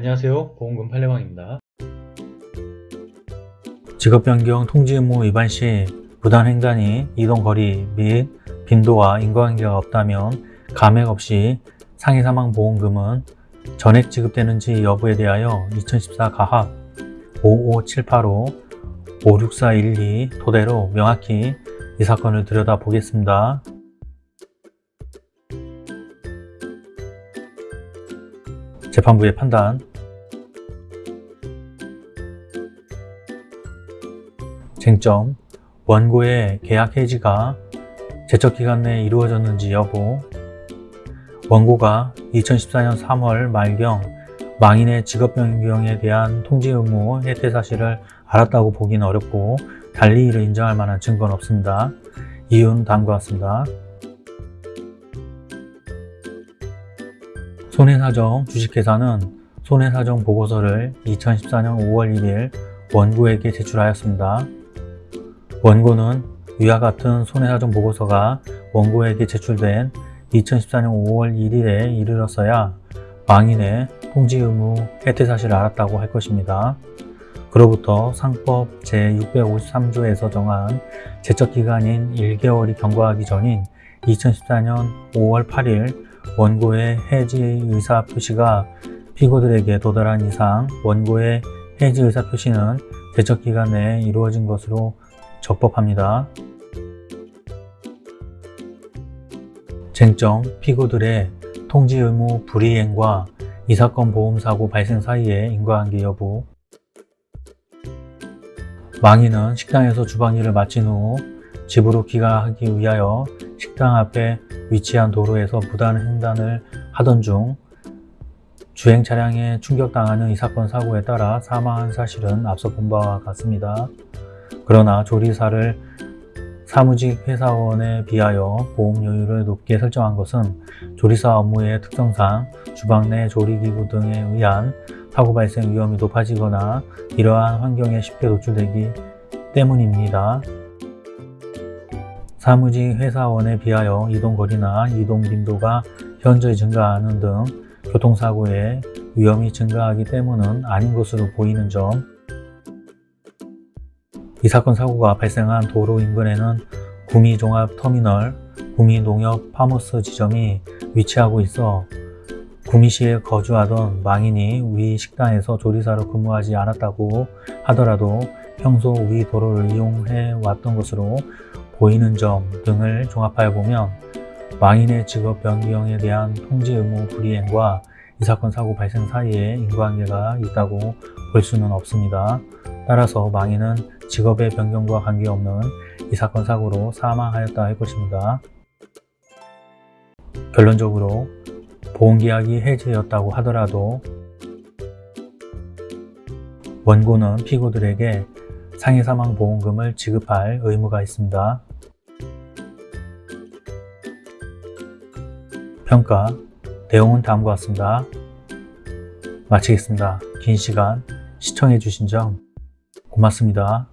안녕하세요. 보험금 팔례방입니다. 직업변경 통지 의무 위반 시 부단 횡단이 이동거리 및 빈도와 인과관계가 없다면 감액 없이 상해 사망 보험금은 전액 지급되는지 여부에 대하여 2014 가합 55785 56412 토대로 명확히 이 사건을 들여다보겠습니다. 재판부의 판단 쟁점 원고의 계약 해지가 제척기간 내에 이루어졌는지 여부 원고가 2014년 3월 말경 망인의 직업 변경에 대한 통지 의무 해태 사실을 알았다고 보기는 어렵고 달리 이를 인정할 만한 증거는 없습니다. 이유는 다음과 같습니다. 손해사정 주식회사는 손해사정 보고서를 2014년 5월 1일 원고에게 제출하였습니다. 원고는 위와 같은 손해사정 보고서가 원고에게 제출된 2014년 5월 1일에 이르렀어야 망인의 통지 의무 혜택 사실을 알았다고 할 것입니다. 그로부터 상법 제653조에서 정한 제척기간인 1개월이 경과하기 전인 2014년 5월 8일 원고의 해지 의사 표시가 피고들에게 도달한 이상 원고의 해지 의사 표시는 제척기간 내에 이루어진 것으로 적법합니다. 쟁점 피고들의 통지 의무 불이행과 이 사건 보험사고 발생 사이의 인과관계 여부 망인은 식당에서 주방일을 마친 후 집으로 귀가하기 위하여 식당 앞에 위치한 도로에서 무단 횡단을 하던 중 주행 차량에 충격당하는 이 사건 사고에 따라 사망한 사실은 앞서 본 바와 같습니다. 그러나 조리사를 사무직 회사원에 비하여 보험료율을 높게 설정한 것은 조리사 업무의 특성상 주방 내 조리기구 등에 의한 사고 발생 위험이 높아지거나 이러한 환경에 쉽게 노출되기 때문입니다. 사무직 회사원에 비하여 이동거리나 이동 빈도가 현저히 증가하는 등 교통사고의 위험이 증가하기 때문은 아닌 것으로 보이는 점, 이 사건 사고가 발생한 도로 인근에는 구미종합터미널, 구미농협 파머스 지점이 위치하고 있어 구미시에 거주하던 망인이 위 식당에서 조리사로 근무하지 않았다고 하더라도 평소 위 도로를 이용해 왔던 것으로 보이는 점 등을 종합하여 보면 망인의 직업 변경에 대한 통지 의무 불이행과 이 사건 사고 발생 사이에 인과관계가 있다고 볼 수는 없습니다. 따라서 망인은 직업의 변경과 관계없는 이 사건 사고로 사망하였다 할 것입니다. 결론적으로 보험계약이 해지되었다고 하더라도 원고는 피고들에게 상해사망보험금을 지급할 의무가 있습니다. 평가 내용은 다음과 같습니다. 마치겠습니다. 긴 시간 시청해 주신 점 고맙습니다.